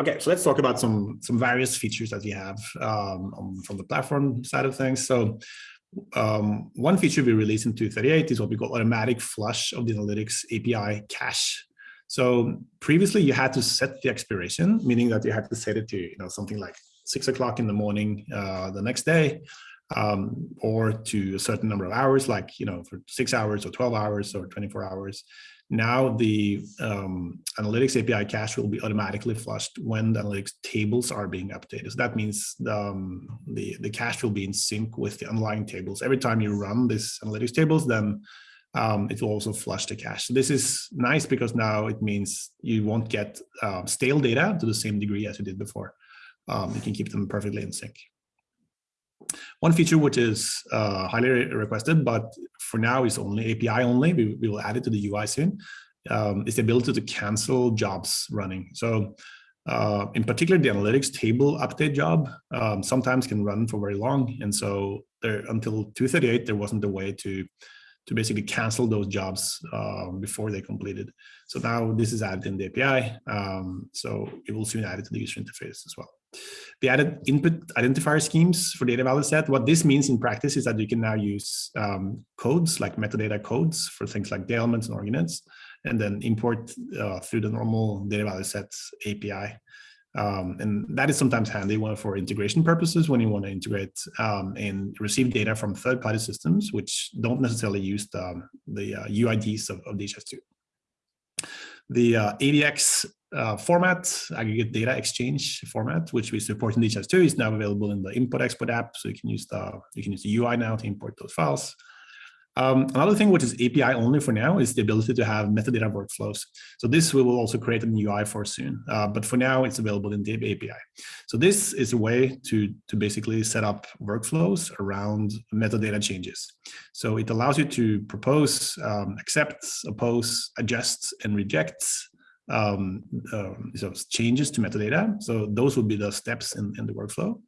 Okay, so let's talk about some some various features that we have um, from the platform side of things. So um, one feature we released in 238 is what we call automatic flush of the analytics API cache. So previously you had to set the expiration, meaning that you had to set it to you know something like six o'clock in the morning uh, the next day, um, or to a certain number of hours, like you know for six hours or 12 hours or 24 hours. Now the um, analytics API cache will be automatically flushed when the analytics tables are being updated. So that means the, um, the, the cache will be in sync with the underlying tables. Every time you run this analytics tables, then um, it will also flush the cache. So this is nice because now it means you won't get uh, stale data to the same degree as you did before. Um, you can keep them perfectly in sync. One feature which is uh, highly requested, but for now is only API only, we, we will add it to the UI soon, um, is the ability to cancel jobs running. So uh, in particular, the analytics table update job um, sometimes can run for very long. And so there, until 238, there wasn't a way to to basically cancel those jobs uh, before they completed. So now this is added in the API. Um, so it will soon add it to the user interface as well. The added input identifier schemes for data value set. What this means in practice is that you can now use um, codes like metadata codes for things like data elements and org units, and then import uh, through the normal data value sets API. Um, and that is sometimes handy one for integration purposes when you want to integrate um, and receive data from third-party systems, which don't necessarily use the, the uh, UIDs of, of DHIS2. The uh, ADX uh, format, aggregate data exchange format, which we support in DHIS2, is now available in the import export app. So you can use the you can use the UI now to import those files. Um, another thing which is API only for now is the ability to have metadata workflows. So this we will also create an UI for soon, uh, but for now it's available in the API. So this is a way to, to basically set up workflows around metadata changes. So it allows you to propose, um, accept, oppose, adjust, and reject um, uh, so changes to metadata. So those would be the steps in, in the workflow.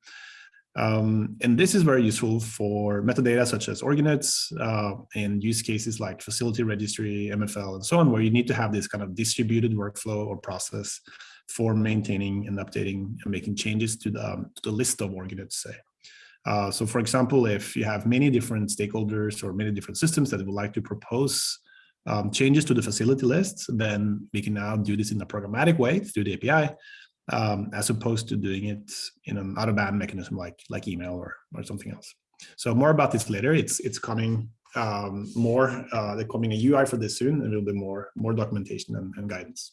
Um, and this is very useful for metadata such as org units uh, and use cases like facility registry, MFL, and so on, where you need to have this kind of distributed workflow or process for maintaining and updating and making changes to the, um, to the list of org units, say. Uh, so for example, if you have many different stakeholders or many different systems that would like to propose um, changes to the facility list, then we can now do this in a programmatic way through the API um, as opposed to doing it in an out-of-band mechanism like like email or or something else. So more about this later. It's it's coming um, more. Uh, they're coming a UI for this soon, and there'll be more more documentation and, and guidance.